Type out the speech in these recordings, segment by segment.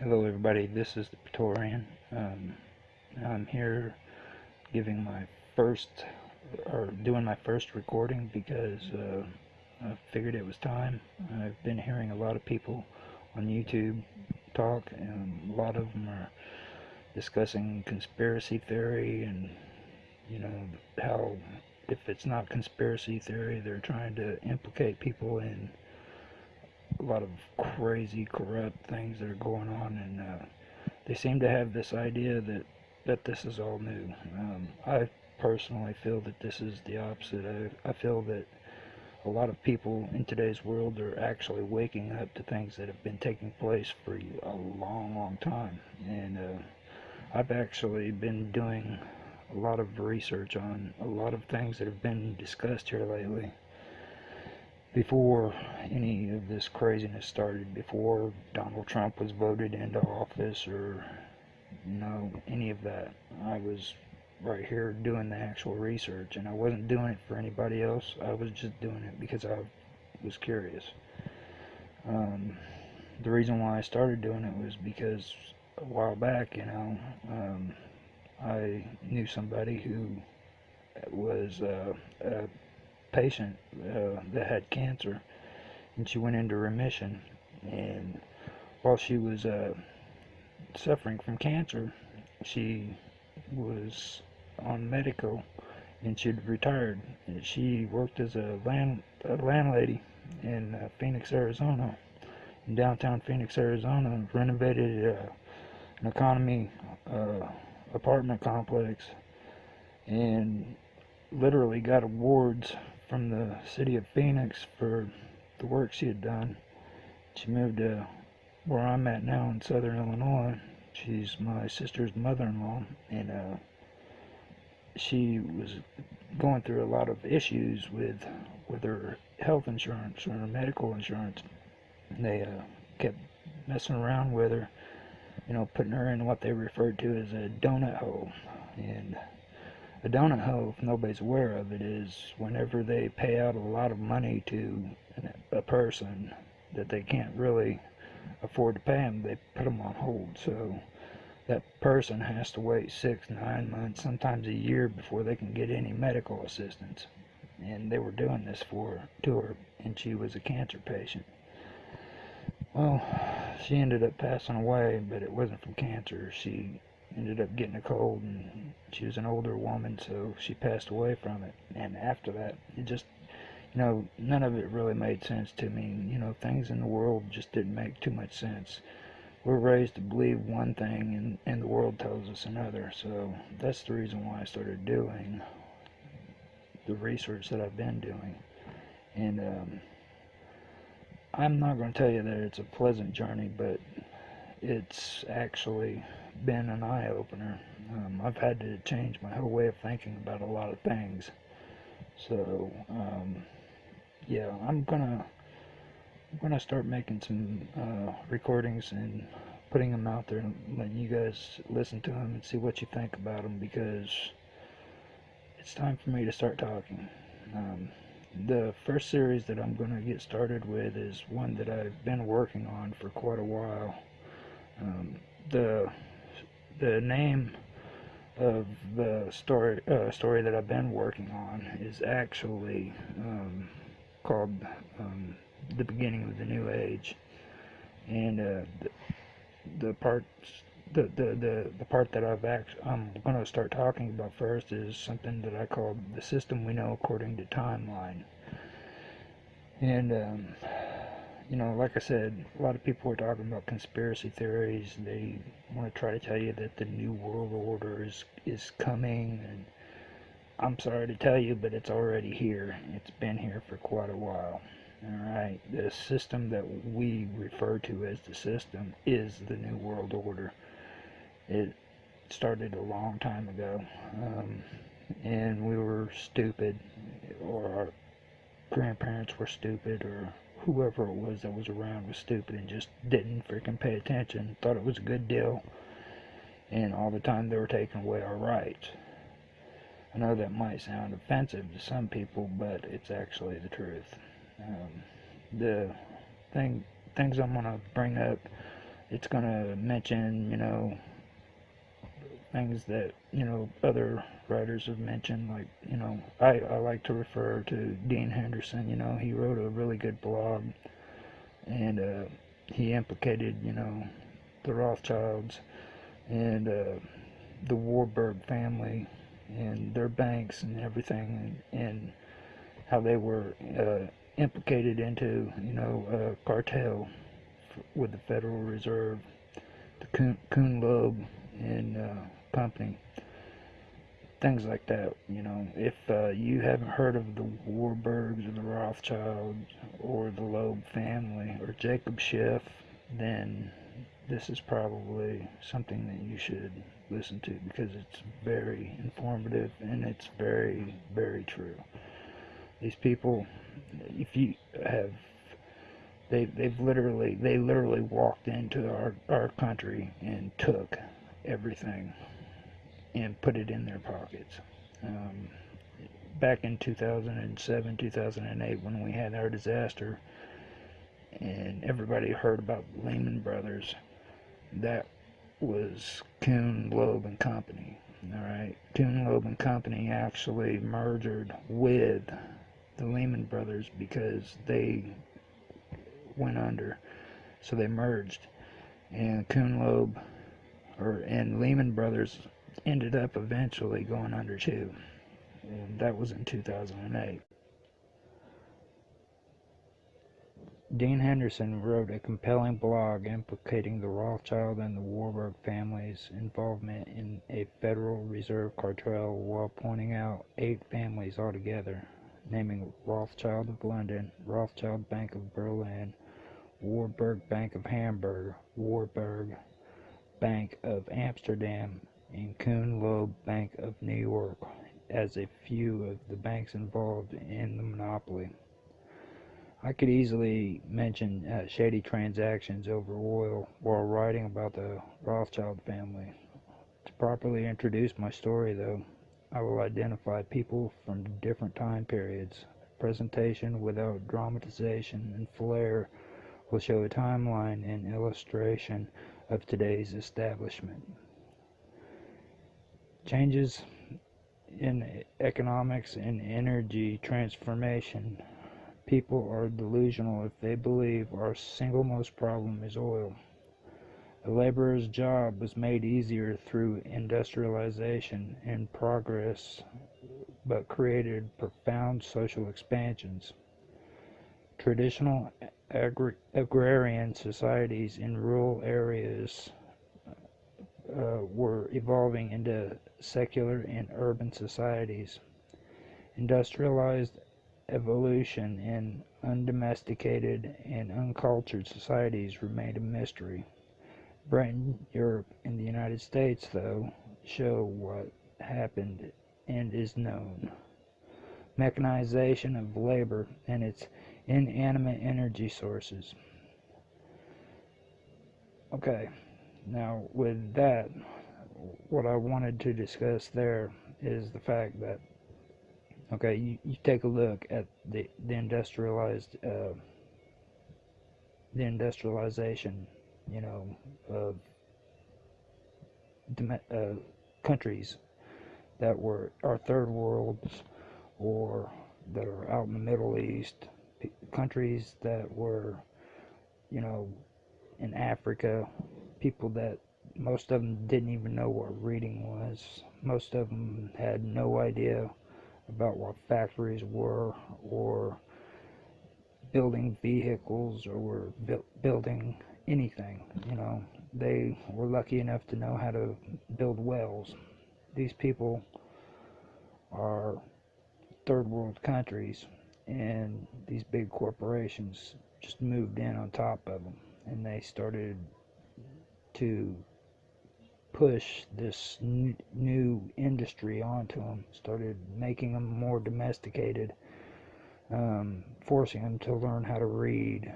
Hello everybody, this is the Praetorian. Um, I'm here giving my first, or doing my first recording because uh, I figured it was time. I've been hearing a lot of people on YouTube talk and a lot of them are discussing conspiracy theory and you know how if it's not conspiracy theory they're trying to implicate people in a lot of crazy, corrupt things that are going on, and uh, they seem to have this idea that that this is all new. Um, I personally feel that this is the opposite. I, I feel that a lot of people in today's world are actually waking up to things that have been taking place for a long, long time, and uh, I've actually been doing a lot of research on a lot of things that have been discussed here lately before any of this craziness started, before Donald Trump was voted into office or you know any of that. I was right here doing the actual research and I wasn't doing it for anybody else. I was just doing it because I was curious. Um, the reason why I started doing it was because a while back, you know, um, I knew somebody who was uh, a patient uh, that had cancer, and she went into remission. And while she was uh, suffering from cancer, she was on medical, and she'd retired. And she worked as a land a landlady in uh, Phoenix, Arizona, in downtown Phoenix, Arizona, renovated uh, an economy uh, apartment complex, and literally got awards from the city of Phoenix for the work she had done. She moved to where I'm at now in southern Illinois. She's my sister's mother-in-law, and uh, she was going through a lot of issues with with her health insurance or her medical insurance. And they uh, kept messing around with her, you know, putting her in what they referred to as a donut hole, and donut hole, if nobody's aware of it, is whenever they pay out a lot of money to a person that they can't really afford to pay them, they put them on hold. So that person has to wait six, nine months, sometimes a year before they can get any medical assistance. And they were doing this for to her, and she was a cancer patient. Well, she ended up passing away, but it wasn't from cancer. She ended up getting a cold and she was an older woman so she passed away from it. And after that it just you know none of it really made sense to me. You know things in the world just didn't make too much sense. We're raised to believe one thing and, and the world tells us another. So that's the reason why I started doing the research that I've been doing. And um, I'm not going to tell you that it's a pleasant journey but it's actually been an eye-opener. Um, I've had to change my whole way of thinking about a lot of things. So, um, yeah, I'm gonna I'm gonna start making some uh, recordings and putting them out there and letting you guys listen to them and see what you think about them because it's time for me to start talking. Um, the first series that I'm going to get started with is one that I've been working on for quite a while. Um, the the name of the story uh, story that I've been working on is actually um, called um, "The Beginning of the New Age," and uh, the, the parts the, the, the, the part that I've actually, I'm going to start talking about first is something that I call the system we know according to timeline. And um, you know, like I said, a lot of people are talking about conspiracy theories. They want to try to tell you that the new world order is is coming, and I'm sorry to tell you, but it's already here. It's been here for quite a while. All right, the system that we refer to as the system is the new world order. It started a long time ago, um, and we were stupid, or our grandparents were stupid, or whoever it was that was around was stupid and just didn't freaking pay attention, thought it was a good deal, and all the time they were taking away our rights. I know that might sound offensive to some people, but it's actually the truth. Um, the thing, things I'm to bring up it's gonna mention, you know, things that you know other writers have mentioned. Like, you know, I I like to refer to Dean Henderson. You know, he wrote a really good blog, and uh, he implicated, you know, the Rothschilds and uh, the Warburg family and their banks and everything, and, and how they were uh, implicated into, you know, a cartel with the Federal Reserve, the Kuhn, Kuhn Loeb and uh, things like that. You know, if uh, you haven't heard of the Warburgs or the Rothschilds or the Loeb family or Jacob Schiff, then this is probably something that you should listen to because it's very informative and it's very, very true. These people, if you have, they, they've literally, they literally walked into our, our country and took everything and put it in their pockets. Um, back in 2007, 2008, when we had our disaster, and everybody heard about Lehman Brothers, that was Kuhn, Loeb and Company. All right, Kuhn, Loeb and Company actually merged with the Lehman Brothers because they went under, so they merged, and Kuhn, Loeb, or and Lehman Brothers ended up eventually going under too, and that was in 2008. Dean Henderson wrote a compelling blog implicating the Rothschild and the Warburg families' involvement in a Federal Reserve cartel while pointing out eight families altogether, naming Rothschild of London, Rothschild Bank of Berlin, Warburg Bank of Hamburg, Warburg Bank of Amsterdam, and Kuhn Loeb Bank of New York as a few of the banks involved in the monopoly. I could easily mention uh, shady transactions over oil while writing about the Rothschild family. To properly introduce my story, though, I will identify people from different time periods. Presentation without dramatization and flair will show a timeline and illustration of today's establishment. Changes in economics and energy transformation People are delusional if they believe our single most problem is oil. A laborer's job was made easier through industrialization and progress, but created profound social expansions. Traditional agri agrarian societies in rural areas uh, were evolving into secular and urban societies. Industrialized evolution in undomesticated and uncultured societies remained a mystery. Britain, Europe, and the United States, though, show what happened and is known. Mechanization of labor and its inanimate energy sources. Okay, now with that, what I wanted to discuss there is the fact that okay you, you take a look at the, the industrialized uh, the industrialization you know of uh, countries that were our third worlds or that are out in the Middle East countries that were you know in Africa people that most of them didn't even know what reading was. Most of them had no idea about what factories were or building vehicles or were bu building anything you know. They were lucky enough to know how to build wells. These people are third world countries and these big corporations just moved in on top of them and they started to push this new industry onto them, started making them more domesticated, um, forcing them to learn how to read,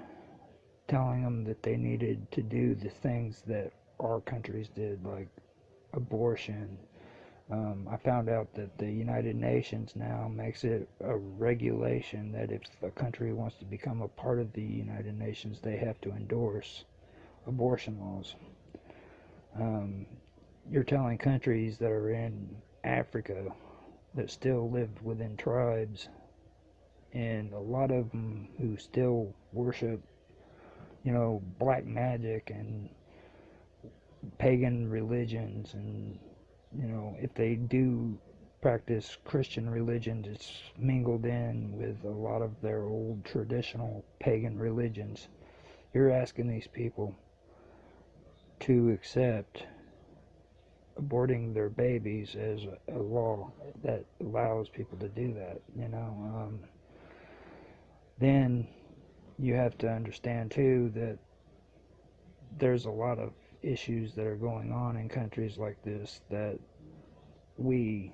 telling them that they needed to do the things that our countries did, like abortion. Um, I found out that the United Nations now makes it a regulation that if a country wants to become a part of the United Nations, they have to endorse abortion laws. Um, you're telling countries that are in Africa that still live within tribes, and a lot of them who still worship, you know, black magic and pagan religions, and you know, if they do practice Christian religions, it's mingled in with a lot of their old traditional pagan religions. You're asking these people to accept aborting their babies as a, law that allows people to do that, you know. Um, then you have to understand too that there's a lot of issues that are going on in countries like this that we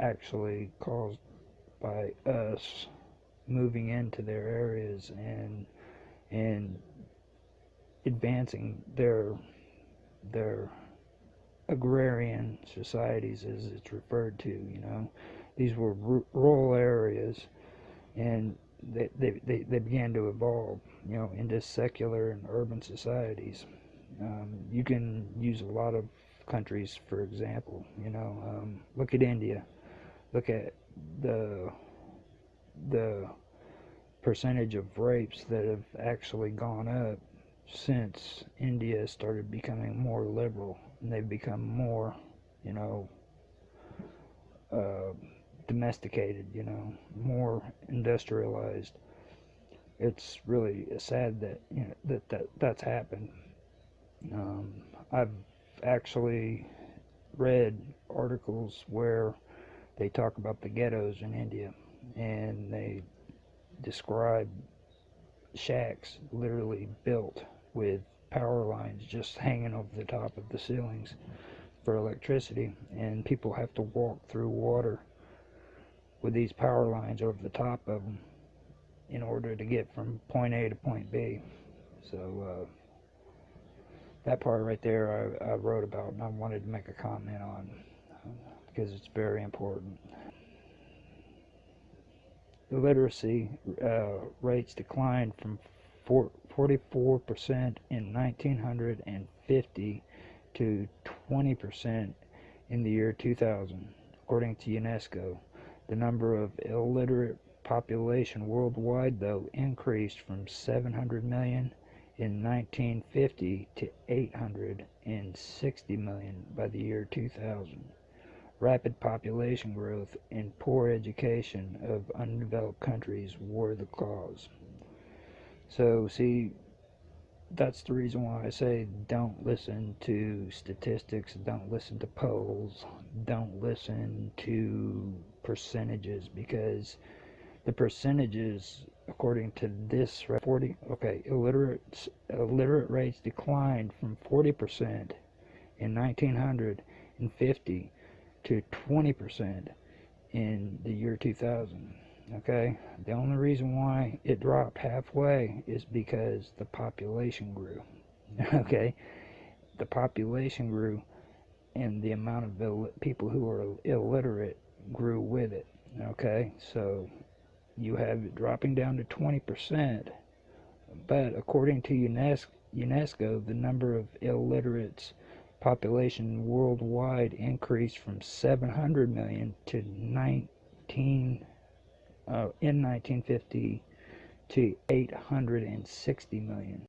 actually caused by us moving into their areas and and advancing their their agrarian societies as it's referred to you know. These were rural areas and they, they, they, they began to evolve you know into secular and urban societies. Um, you can use a lot of countries for example you know um, look at India. Look at the the percentage of rapes that have actually gone up since India started becoming more liberal and they've become more, you know, uh, domesticated, you know, more industrialized. It's really sad that you know that, that that's happened. Um, I've actually read articles where they talk about the ghettos in India and they describe shacks literally built with power lines just hanging over the top of the ceilings for electricity and people have to walk through water with these power lines over the top of them in order to get from point A to point B. So uh, that part right there I, I, wrote about and I wanted to make a comment on because it's very important. The literacy uh, rates declined from 44% in 1950 to 20% in the year 2000, according to UNESCO. The number of illiterate population worldwide, though, increased from 700 million in 1950 to 860 million by the year 2000. Rapid population growth and poor education of undeveloped countries were the cause. So, see, that's the reason why I say don't listen to statistics, don't listen to polls, don't listen to percentages because the percentages according to this 40 okay illiterate illiterate rates declined from 40% in 1950 to 20% in the year 2000 okay? The only reason why it dropped halfway is because the population grew okay? The population grew and the amount of people who are illiterate grew with it okay? So you have it dropping down to 20% but according to UNESCO, UNESCO the number of illiterates population worldwide increased from 700 million to 19 uh, in 1950 to 860 million